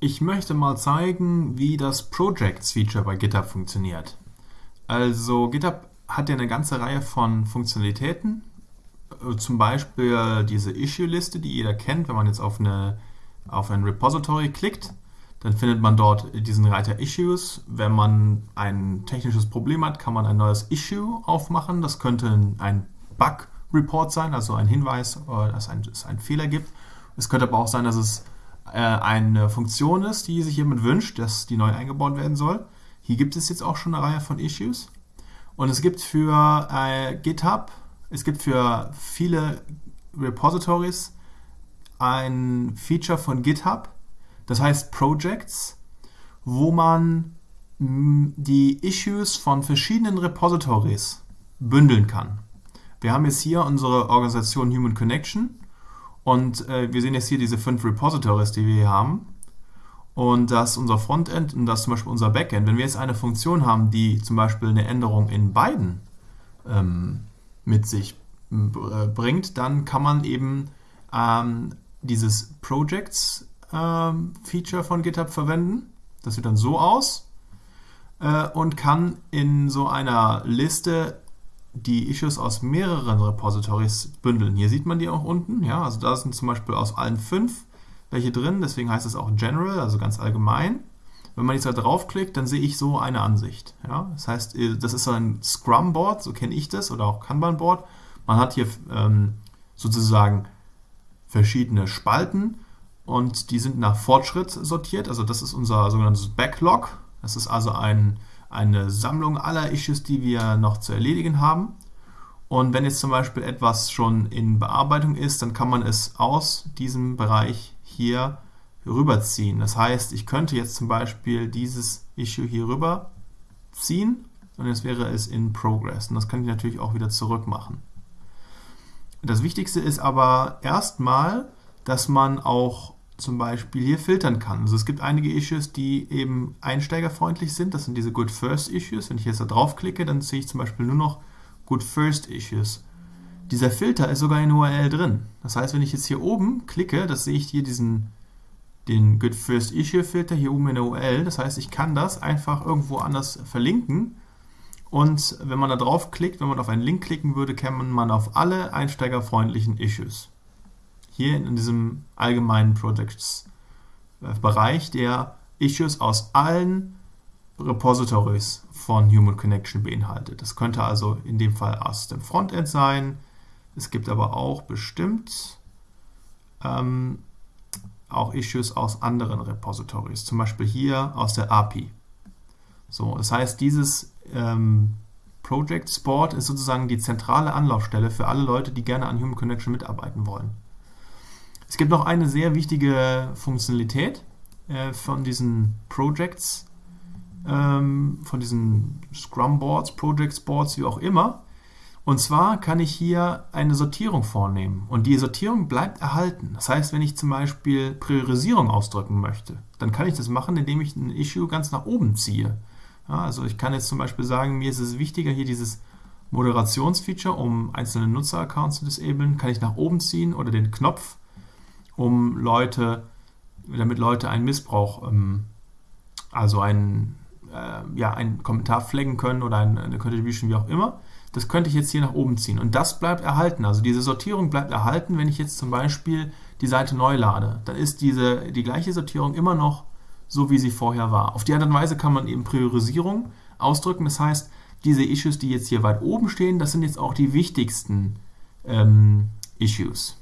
Ich möchte mal zeigen, wie das Projects-Feature bei GitHub funktioniert. Also GitHub hat ja eine ganze Reihe von Funktionalitäten, äh, zum Beispiel diese Issue-Liste, die jeder kennt, wenn man jetzt auf, eine, auf ein Repository klickt, dann findet man dort diesen Reiter Issues. Wenn man ein technisches Problem hat, kann man ein neues Issue aufmachen. Das könnte ein Bug-Report sein, also ein Hinweis, äh, dass es einen Fehler gibt. Es könnte aber auch sein, dass es eine Funktion ist, die sich jemand wünscht, dass die neu eingebaut werden soll. Hier gibt es jetzt auch schon eine Reihe von Issues. Und es gibt für äh, GitHub, es gibt für viele Repositories ein Feature von GitHub, das heißt Projects, wo man die Issues von verschiedenen Repositories bündeln kann. Wir haben jetzt hier unsere Organisation Human Connection und äh, wir sehen jetzt hier diese fünf Repositories, die wir hier haben. Und das ist unser Frontend und das ist zum Beispiel unser Backend. Wenn wir jetzt eine Funktion haben, die zum Beispiel eine Änderung in beiden ähm, mit sich äh, bringt, dann kann man eben ähm, dieses Projects-Feature ähm, von GitHub verwenden. Das sieht dann so aus äh, und kann in so einer Liste die Issues aus mehreren Repositories bündeln. Hier sieht man die auch unten. Ja, also da sind zum Beispiel aus allen fünf welche drin, deswegen heißt es auch General, also ganz allgemein. Wenn man jetzt da draufklickt, dann sehe ich so eine Ansicht. Ja, das heißt, äh, das ist so ein Scrum-Board, so kenne ich das, oder auch Kanban-Board. Man hat hier ähm, sozusagen verschiedene Spalten und die sind nach Fortschritt sortiert. Also das ist unser sogenanntes Backlog. Das ist also ein eine Sammlung aller Issues, die wir noch zu erledigen haben. Und wenn jetzt zum Beispiel etwas schon in Bearbeitung ist, dann kann man es aus diesem Bereich hier rüberziehen. Das heißt, ich könnte jetzt zum Beispiel dieses Issue hier rüberziehen und jetzt wäre es in Progress. Und das kann ich natürlich auch wieder zurück machen. Das Wichtigste ist aber erstmal, dass man auch zum Beispiel hier filtern kann. Also es gibt einige Issues, die eben einsteigerfreundlich sind. Das sind diese Good First Issues. Wenn ich jetzt da draufklicke, dann sehe ich zum Beispiel nur noch Good First Issues. Dieser Filter ist sogar in URL drin. Das heißt, wenn ich jetzt hier oben klicke, das sehe ich hier diesen den Good First Issue Filter hier oben in der URL. Das heißt, ich kann das einfach irgendwo anders verlinken. Und wenn man da draufklickt, wenn man auf einen Link klicken würde, käme man auf alle einsteigerfreundlichen Issues hier in diesem allgemeinen Projects-Bereich, der Issues aus allen Repositories von Human Connection beinhaltet. Das könnte also in dem Fall aus dem Frontend sein. Es gibt aber auch bestimmt ähm, auch Issues aus anderen Repositories, zum Beispiel hier aus der API. So, das heißt, dieses ähm, Project Sport ist sozusagen die zentrale Anlaufstelle für alle Leute, die gerne an Human Connection mitarbeiten wollen. Es gibt noch eine sehr wichtige Funktionalität äh, von diesen Projects, ähm, von diesen Scrum Boards, Projects Boards, wie auch immer. Und zwar kann ich hier eine Sortierung vornehmen und die Sortierung bleibt erhalten. Das heißt, wenn ich zum Beispiel Priorisierung ausdrücken möchte, dann kann ich das machen, indem ich ein Issue ganz nach oben ziehe. Ja, also ich kann jetzt zum Beispiel sagen, mir ist es wichtiger, hier dieses Moderationsfeature, um einzelne Nutzeraccounts zu disablen, kann ich nach oben ziehen oder den Knopf um Leute, damit Leute einen Missbrauch, ähm, also einen, äh, ja, einen Kommentar flaggen können oder eine, eine Contribution, wie auch immer. Das könnte ich jetzt hier nach oben ziehen. Und das bleibt erhalten. Also diese Sortierung bleibt erhalten, wenn ich jetzt zum Beispiel die Seite neu lade. Dann ist diese, die gleiche Sortierung immer noch so, wie sie vorher war. Auf die und Weise kann man eben Priorisierung ausdrücken. Das heißt, diese Issues, die jetzt hier weit oben stehen, das sind jetzt auch die wichtigsten ähm, Issues.